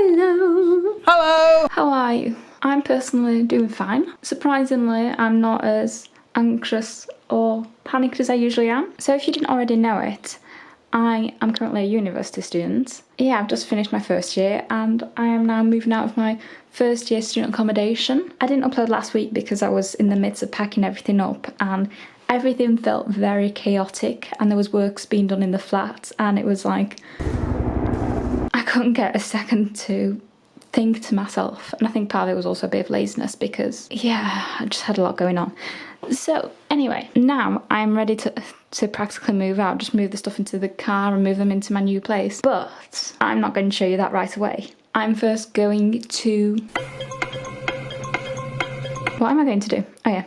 Hello! Hello! How are you? I'm personally doing fine. Surprisingly, I'm not as anxious or panicked as I usually am. So if you didn't already know it, I am currently a university student. Yeah, I've just finished my first year and I am now moving out of my first year student accommodation. I didn't upload last week because I was in the midst of packing everything up and everything felt very chaotic and there was works being done in the flat and it was like couldn't get a second to think to myself. And I think part of it was also a bit of laziness because yeah I just had a lot going on. So anyway now I'm ready to to practically move out just move the stuff into the car and move them into my new place. But I'm not going to show you that right away. I'm first going to what am I going to do? Oh yeah.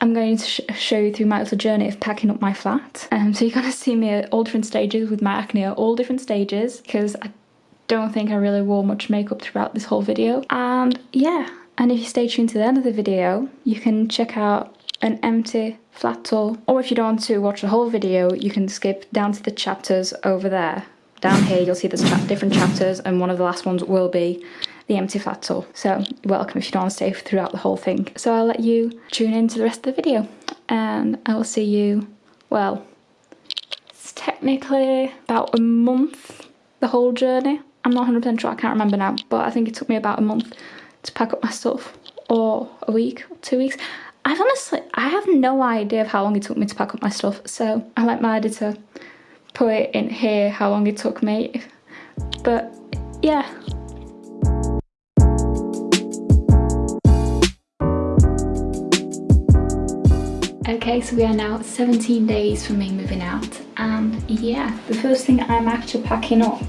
I'm going to sh show you through my little journey of packing up my flat. Um, so you're going to see me at all different stages with my acne at all different stages because I don't think I really wore much makeup throughout this whole video. And yeah, and if you stay tuned to the end of the video, you can check out an empty flat tour. Or if you don't want to watch the whole video, you can skip down to the chapters over there. Down here, you'll see there's cha different chapters and one of the last ones will be the empty flat tour. So welcome if you don't want to stay throughout the whole thing. So I'll let you tune in to the rest of the video and I will see you, well, it's technically about a month, the whole journey. I'm not 100% sure, I can't remember now, but I think it took me about a month to pack up my stuff or a week, two weeks. I've honestly, I have no idea of how long it took me to pack up my stuff, so I let my editor put it in here how long it took me. But yeah, Okay, so we are now 17 days from me moving out and yeah, the first thing I'm actually packing up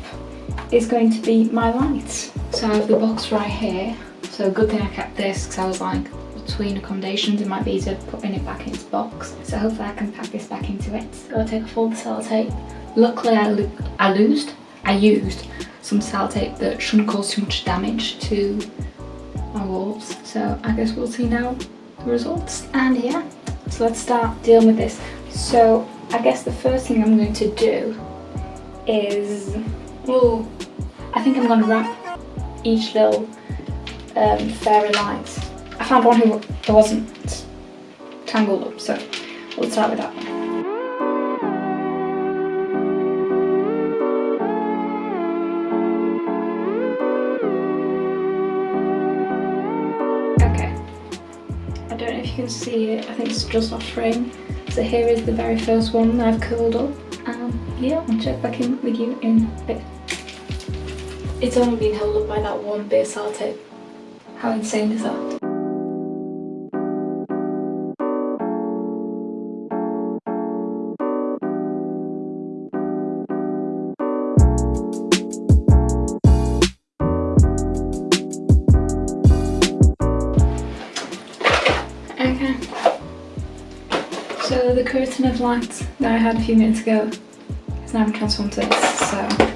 is going to be my lights. So I have the box right here. So good thing I kept this because I was like, between accommodations it might be easier putting it back in the box. So hopefully I can pack this back into it. Gotta take off all the sellotape. Luckily I, I used, I used some sellotape that shouldn't cause too much damage to my walls. So I guess we'll see now the results. And yeah, so let's start dealing with this. So I guess the first thing I'm going to do is, I think I'm going to wrap each little um, fairy light. I found one who wasn't tangled up, so we'll start with that one. Okay, I don't know if you can see it, I think it's just off frame. So here is the very first one that I've curled up. And yeah, I'll check back in with you in a bit. It's only been held up by that one bit of sellotape. How insane is that? Okay. So the curtain of light that I had a few minutes ago is now transformed to this, so...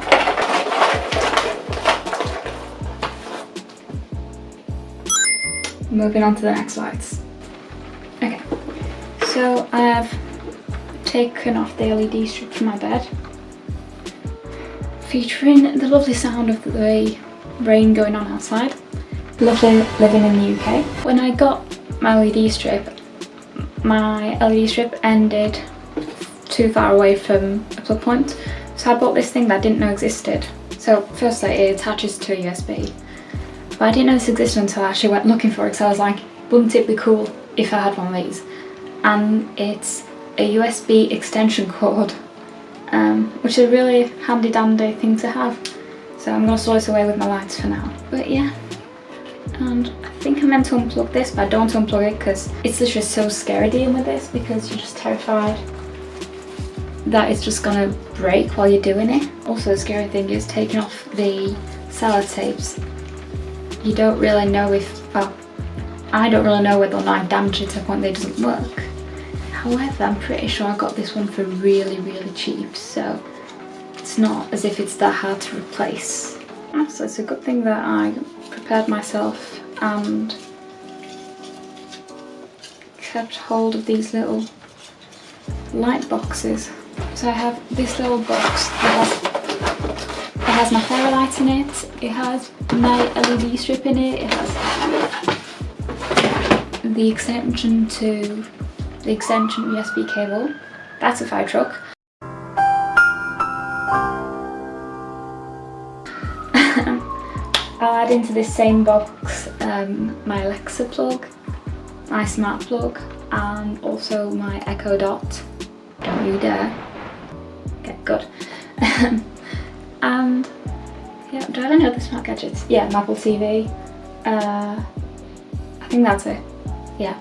Moving on to the next lights. Okay, so I have taken off the LED strip from my bed, featuring the lovely sound of the rain going on outside. Lovely living in the UK. When I got my LED strip, my LED strip ended too far away from a plug point. So I bought this thing that I didn't know existed. So firstly it attaches to a USB. But I didn't know this existed until I actually went looking for it because I was like, wouldn't it be cool if I had one of these? And it's a USB extension cord, um, which is a really handy dandy thing to have. So I'm going to store this away with my lights for now. But yeah, and I think I'm meant to unplug this but I don't unplug it because it's literally so scary dealing with this because you're just terrified that it's just gonna break while you're doing it. Also the scary thing is taking off the sellotapes. You don't really know if, well, I don't really know whether or not I've damaged it to a point that it doesn't work. However, I'm pretty sure I got this one for really, really cheap, so it's not as if it's that hard to replace. So it's a good thing that I prepared myself and kept hold of these little light boxes. So I have this little box that has my fairy light in it, it has my LED strip in it, it has the extension to the extension USB cable. That's a fire truck. I'll add into this same box um, my Alexa plug, my smart plug and also my Echo Dot. Don't you dare. Okay, good. and yeah, do I have any other smart gadgets? Yeah, Apple TV. Uh, I think that's it. Yeah.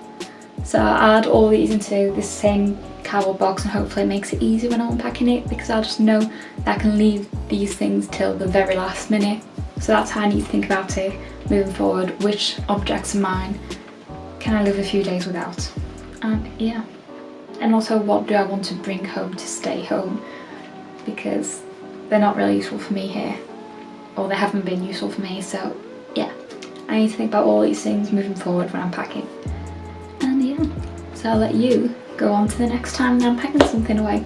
So I'll add all these into this same cardboard box and hopefully it makes it easy when I'm unpacking it because I'll just know that I can leave these things till the very last minute. So that's how I need to think about it moving forward. Which objects of mine can I live a few days without? And yeah. And also what do I want to bring home to stay home? Because they're not really useful for me here. Or they haven't been useful for me, so yeah. I need to think about all these things moving forward when I'm packing. And yeah, so I'll let you go on to the next time I'm packing something away.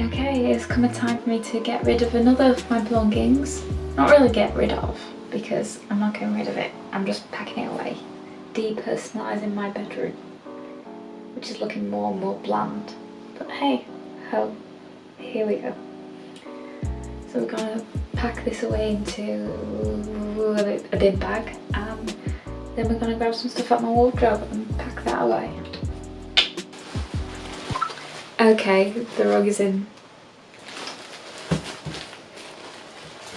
Okay, it's come a time for me to get rid of another of my belongings. Not really get rid of, because I'm not getting rid of it. I'm just packing it away. Depersonalising my bedroom, which is looking more and more bland. But hey, ho, here we go. So we're gonna pack this away into a big bag and then we're gonna grab some stuff out my wardrobe and pack that away. Okay, the rug is in.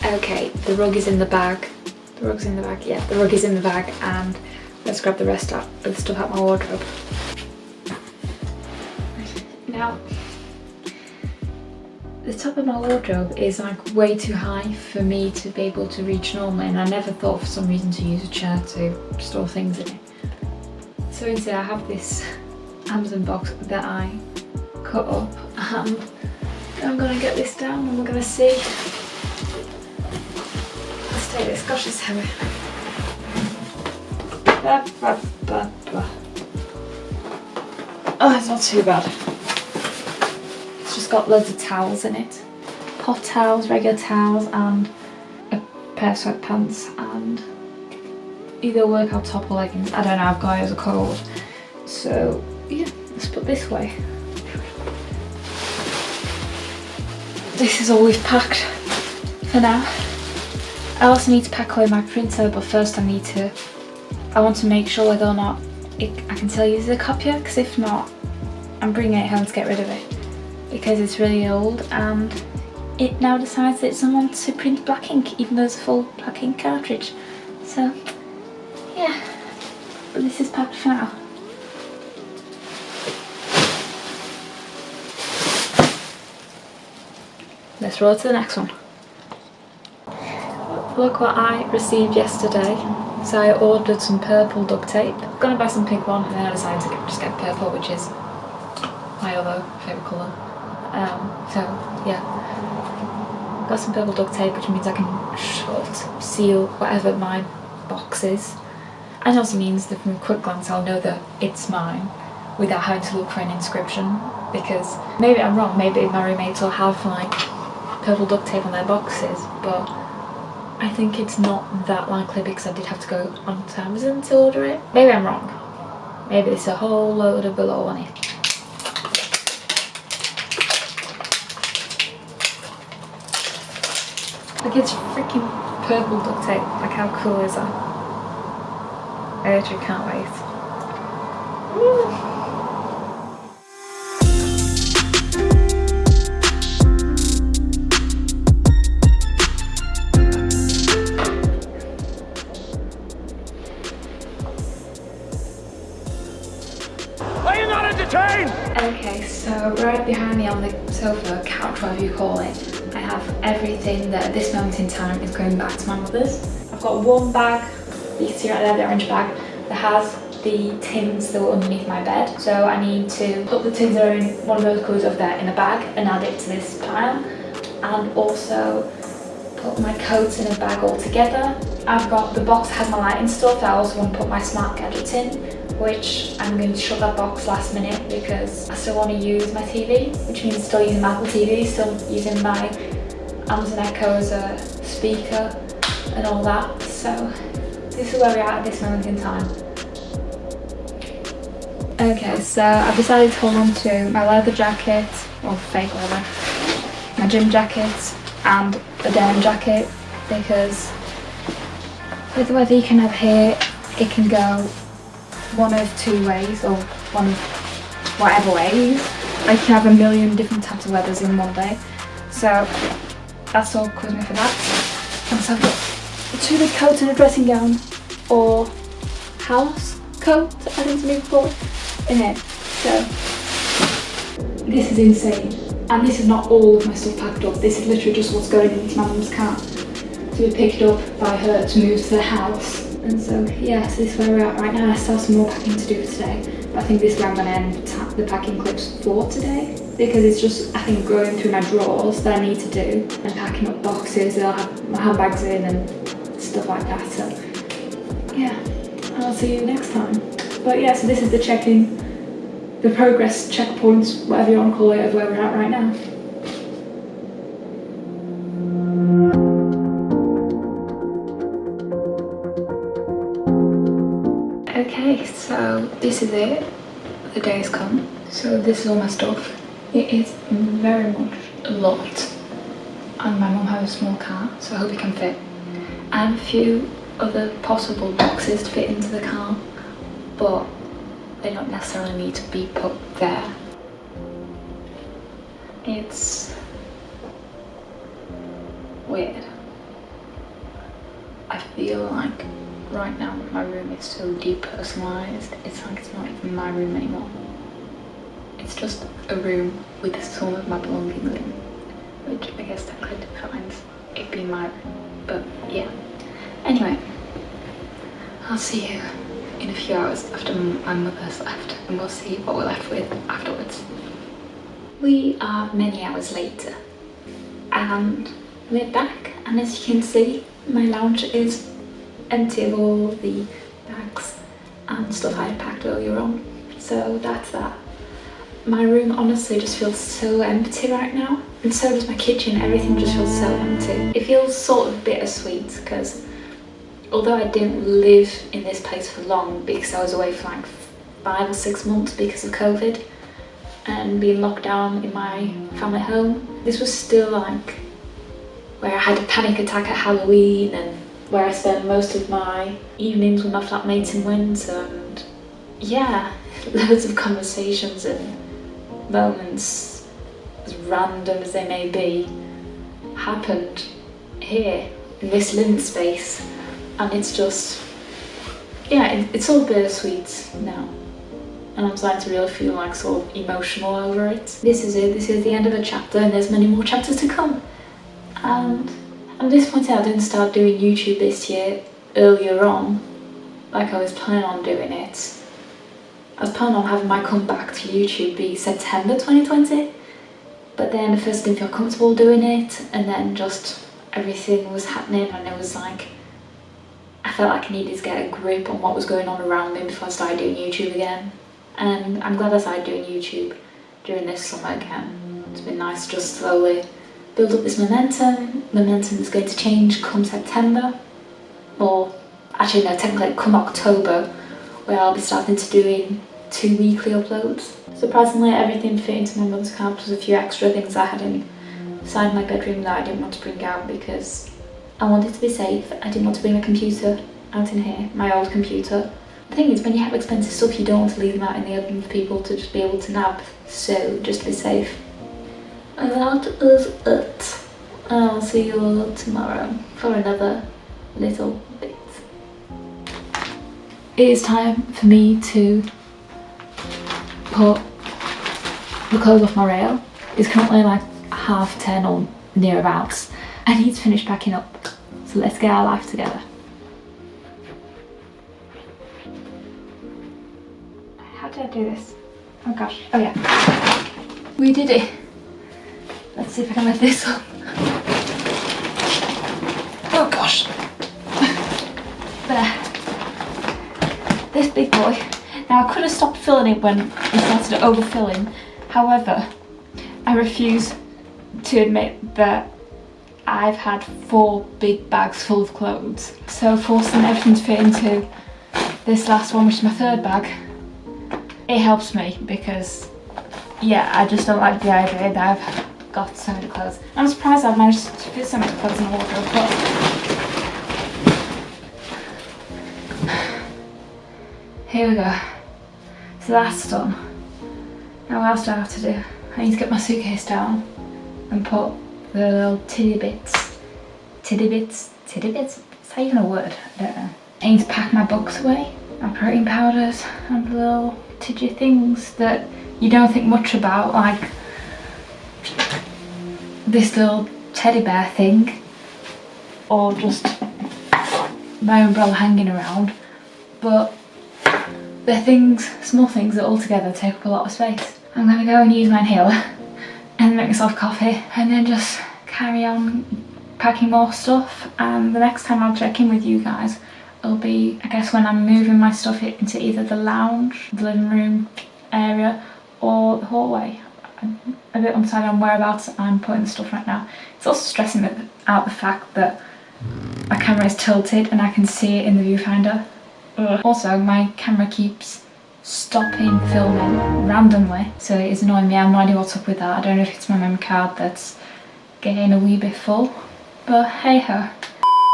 Okay, the rug is in the bag. The rug's in the bag, yeah, the rug is in the bag and let's grab the rest of the stuff out my wardrobe. Now, the top of my wardrobe is like way too high for me to be able to reach normally and I never thought for some reason to use a chair to store things in it. So instead I have this Amazon box that I cut up and I'm gonna get this down and we're gonna see. Let's take this, gosh it's heavy. Oh, it's not too bad just got loads of towels in it. Hot towels, regular towels and a pair of sweatpants and either workout top or leggings. I don't know, I've got it as a cold. So yeah, let's put this way. This is all we've packed for now. I also need to pack away my printer but first I need to, I want to make sure whether or not it, I can still use the copier because if not I'm bringing it home to get rid of it because it's really old and it now decides that it doesn't want to print black ink even though it's a full black ink cartridge. So yeah, but this is packed for now. Let's roll to the next one. Look what I received yesterday. So I ordered some purple duct tape. I'm gonna buy some pink one and then I decided to just get purple which is my other favourite colour. Um, so yeah, got some purple duct tape which means I can shut, seal whatever my box is. And also means that from a quick glance I'll know that it's mine without having to look for an inscription because maybe I'm wrong, maybe my roommates will have like purple duct tape on their boxes but I think it's not that likely because I did have to go onto Amazon to order it. Maybe I'm wrong. Maybe it's a whole load of below on it. Like it's freaking purple duct tape. Like how cool is that? I actually can't wait. Are you not entertained? Okay, so right behind me on the sofa, couch, whatever you call it, have everything that at this moment in time is going back to my mother's. I've got one bag, you can see right there, the orange bag, that has the tins that were underneath my bed. So I need to put the tins that are in one of those colours over there in a bag and add it to this pile. And also put my coats in a bag all together. I've got the box that has my lighting stuff I also want to put my smart gadgets in which I'm going to shut that box last minute because I still want to use my TV which means still using my Apple TV, still using my Amazon Echo as a speaker and all that. So this is where we're at at this moment in time. Okay, so I've decided to hold on to my leather jacket, or fake leather, my gym jacket and a denim jacket because with the weather you can have here, it can go one of two ways or one of whatever ways. I can have a million different types of weathers in one day. So that's all caused me for that. And so I've got two big coats and a dressing gown or house coat, I think to move forward in it. So this is insane. And this is not all of my stuff packed up. This is literally just what's going into my mum's car to be picked up by her to move to the house. And so yeah, so this is where we're at right now. I still have some more packing to do for today. But I think this is where I'm gonna end the packing clips for today because it's just I think going through my drawers that I need to do and packing up boxes that I'll have my handbags in and stuff like that. So yeah, I'll see you next time. But yeah, so this is the check-in the progress checkpoints, whatever you want to call it, of where we're at right now. Okay, so this is it. The day has come. So this is all my stuff. It is very much a lot. And my mum has a small car, so I hope it can fit. Have a few other possible boxes to fit into the car, but they don't necessarily need to be put there. It's weird. I feel like right now my room is so depersonalized, it's like it's not even my room anymore. It's just a room with some of my belongings in, which I guess technically defines it being my room, but yeah. Anyway, I'll see you in a few hours after my mother's left and we'll see what we're left with afterwards. We are many hours later and we're back and as you can see my lounge is empty of all the bags and stuff I had packed earlier on so that's that. My room honestly just feels so empty right now and so does my kitchen, everything just feels so empty. It feels sort of bittersweet because although I didn't live in this place for long because I was away for like five or six months because of COVID and being locked down in my family home, this was still like where I had a panic attack at Halloween and where I spent most of my evenings with my flatmates in winter and yeah, loads of conversations and moments, as random as they may be, happened here in this living space and it's just yeah it, it's all bittersweet now and I'm starting to really feel like sort of emotional over it. This is it, this is the end of a chapter and there's many more chapters to come. And I'm disappointed I didn't start doing YouTube this year earlier on, like I was planning on doing it. I was planning on having my comeback to YouTube be September 2020, but then I first didn't feel comfortable doing it and then just everything was happening and it was like I felt like I needed to get a grip on what was going on around me before I started doing YouTube again. And I'm glad I started doing YouTube during this summer again. It's been nice to just slowly build up this momentum. Momentum is going to change come September. Or actually no, technically come October where I'll be starting to doing two weekly uploads. Surprisingly everything fit into my mother's car plus a few extra things I had inside my bedroom that I didn't want to bring out because I wanted to be safe. I didn't want to bring a computer out in here, my old computer. The thing is, when you have expensive stuff, you don't want to leave them out in the open for people to just be able to nab. So, just be safe. And that is it. And I'll see you all tomorrow for another little. It is time for me to put the clothes off my rail. It's currently like half ten or nearabouts. I need to finish packing up. So let's get our life together. How did I do this? Oh gosh. Oh yeah. We did it. Let's see if I can lift this up. Oh gosh. there. This big boy. Now I could have stopped filling it when it started overfilling. However, I refuse to admit that I've had four big bags full of clothes. So forcing everything to fit into this last one, which is my third bag, it helps me because, yeah, I just don't like the idea that I've got so many clothes. I'm surprised I've managed to fit so many clothes in the wardrobe, but here we go. So that's done. Now what else do I have to do? I need to get my suitcase down and put the little titty bits, titty bits, titty bits? Is that even a word? I don't know. I need to pack my books away, my protein powders and the little tidgy things that you don't think much about, like this little teddy bear thing or just my umbrella hanging around but they're things, small things that altogether take up a lot of space. I'm gonna go and use my inhaler and make myself coffee and then just carry on packing more stuff and the next time I'll check in with you guys it'll be I guess when I'm moving my stuff into either the lounge, the living room area or the hallway. I'm a bit undecided on whereabouts I'm putting the stuff right now. It's also stressing out the fact that my camera is tilted and I can see it in the viewfinder. Ugh. Also my camera keeps stopping filming randomly so it is annoying me. I have no idea what's up with that. I don't know if it's my memory card that's getting a wee bit full but hey ho.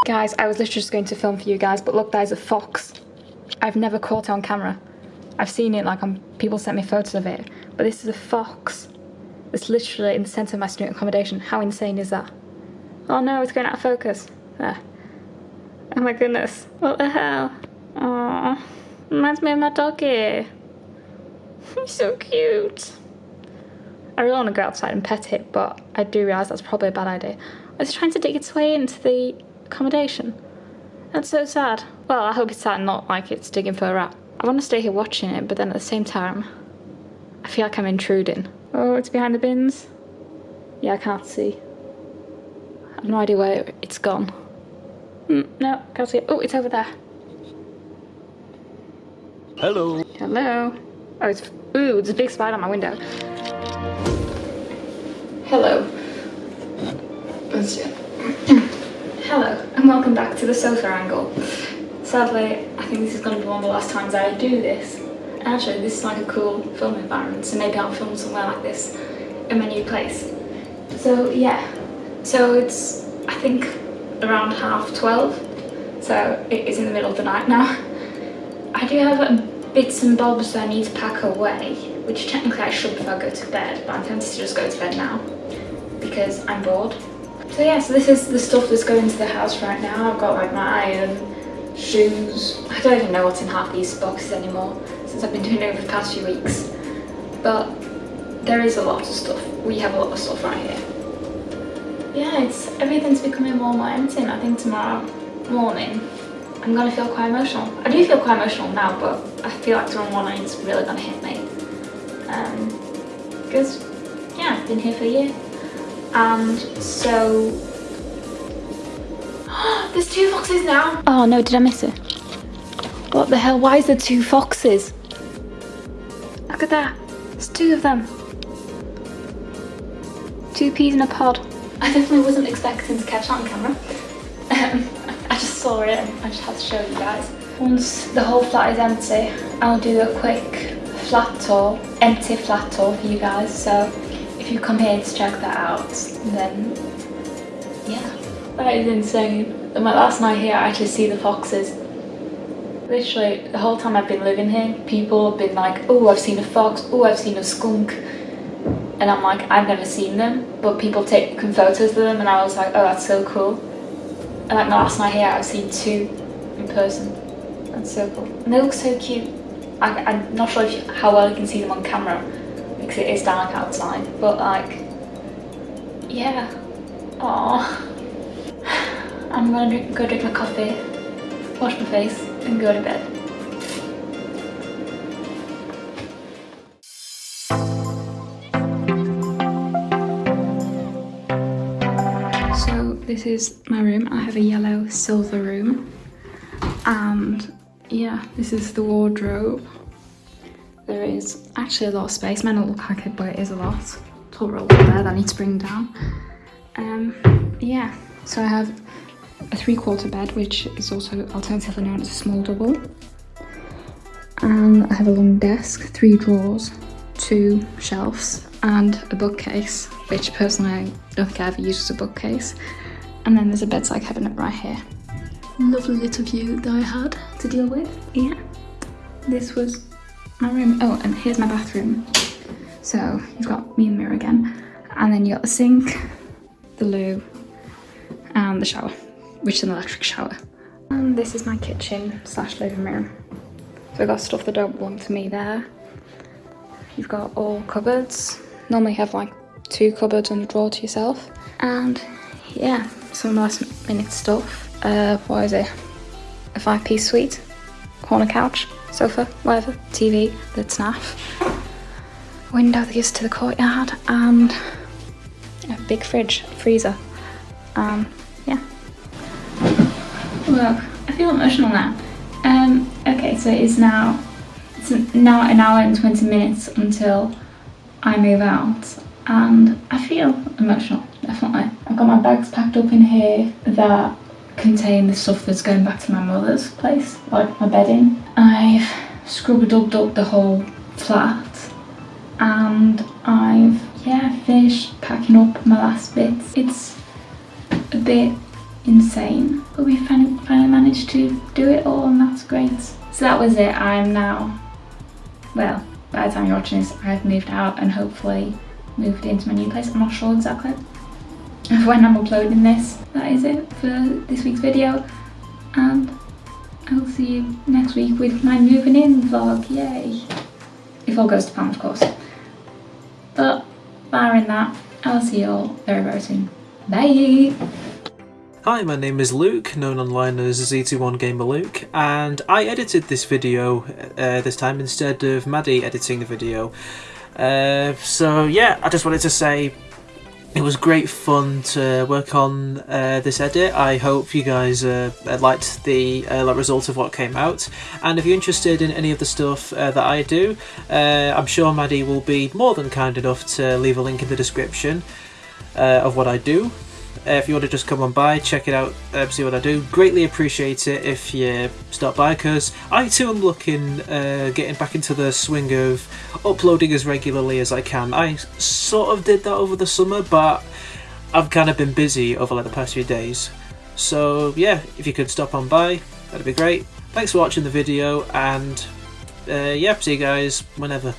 Guys I was literally just going to film for you guys but look there's a fox. I've never caught it on camera. I've seen it like on people sent me photos of it but this is a fox. It's literally in the centre of my student accommodation. How insane is that? Oh no it's going out of focus. There. Oh my goodness. What the hell? Aww. Reminds me of my doggy. He's so cute. I really want to go outside and pet it, but I do realise that's probably a bad idea. It's trying to dig its way into the accommodation. That's so sad. Well, I hope it's sad not like it's digging for a rat. I want to stay here watching it, but then at the same time, I feel like I'm intruding. Oh, it's behind the bins. Yeah, I can't see. I have no idea where it's gone. Mm, no, can't see it. Oh, it's over there. Hello. Hello. Oh, it's ooh, there's a big spider on my window. Hello. Hello, and welcome back to the sofa angle. Sadly, I think this is going to be one of the last times I do this. Actually, this is like a cool film environment, so maybe I'll film somewhere like this in my new place. So yeah, so it's I think around half 12, so it is in the middle of the night now. I do have bits and bobs that I need to pack away, which technically I should before I go to bed, but I'm tempted to just go to bed now because I'm bored. So yeah, so this is the stuff that's going into the house right now. I've got like my iron, shoes. I don't even know what's in half these boxes anymore since I've been doing it over the past few weeks. But there is a lot of stuff. We have a lot of stuff right here. Yeah, it's everything's becoming more and more empty and I think tomorrow morning I'm gonna feel quite emotional. I do feel quite emotional now, but I feel like tomorrow morning it's really gonna hit me. Um, because, yeah, I've been here for a year. And so... There's two foxes now! Oh no, did I miss it? What the hell? Why is there two foxes? Look at that. There's two of them. Two peas in a pod. I definitely wasn't expecting to catch that on camera. Um, saw it and I just had to show you guys. Once the whole flat is empty, I'll do a quick flat tour, empty flat tour for you guys. So if you come here to check that out, then yeah. That is insane. My last night here, I actually see the foxes. Literally, the whole time I've been living here, people have been like, oh, I've seen a fox, oh, I've seen a skunk. And I'm like, I've never seen them, but people taking photos of them and I was like, oh, that's so cool. And like last night here, I've seen two in person. So cool. And they look so cute. I, am not sure you, how well you can see them on camera because it is dark outside. But like, yeah. Aww. I'm gonna drink, go drink my coffee, wash my face and go to bed. This is my room. I have a yellow silver room. And yeah, this is the wardrobe. There is actually a lot of space. Might not look like it, but it is a lot. Tall roll there that I need to bring down. Um, yeah, so I have a three quarter bed, which is also alternatively known as a small double. And I have a long desk, three drawers, two shelves, and a bookcase, which personally I don't think I ever used as a bookcase. And then there's a bedside cabinet right here. Lovely little view that I had to deal with. Yeah, this was my room. Oh, and here's my bathroom. So you've got me and mirror again. And then you got the sink, the loo, and the shower, which is an electric shower. And this is my kitchen slash living room. So I've got stuff that don't belong to me there. You've got all cupboards. Normally you have like two cupboards and a drawer to yourself. And yeah, some last minute stuff. Uh, what is it? A five piece suite, corner couch, sofa, whatever, TV, that's naff. Window that gives to the courtyard and a big fridge, freezer. Um, yeah. Well, I feel emotional now. Um, okay, so it is now, it's now an hour and 20 minutes until I move out and I feel emotional, definitely. I've got my bags packed up in here that contain the stuff that's going back to my mother's place, like my bedding. I've scrub-a-dubbed up the whole flat and I've, yeah, finished packing up my last bits. It's a bit insane, but we finally, managed to do it all and that's great. So that was it. I am now, well, by the time you're watching this, I've moved out and hopefully moved into my new place. I'm not sure exactly when I'm uploading this. That is it for this week's video and I'll see you next week with my moving in vlog, yay! If all goes to plan of course. But barring that, I'll see you all very very soon. Bye! Hi, my name is Luke, known online as Z21 Gamer Luke, and I edited this video uh, this time instead of Maddie editing the video. Uh, so yeah, I just wanted to say it was great fun to work on uh, this edit. I hope you guys uh, liked the uh, result of what came out. And if you're interested in any of the stuff uh, that I do, uh, I'm sure Maddie will be more than kind enough to leave a link in the description uh, of what I do. Uh, if you want to just come on by, check it out, uh, see what I do. Greatly appreciate it if you stop by because I too am looking, uh, getting back into the swing of uploading as regularly as I can. I sort of did that over the summer, but I've kind of been busy over like the past few days. So yeah, if you could stop on by, that'd be great. Thanks for watching the video and uh, yeah, see you guys whenever.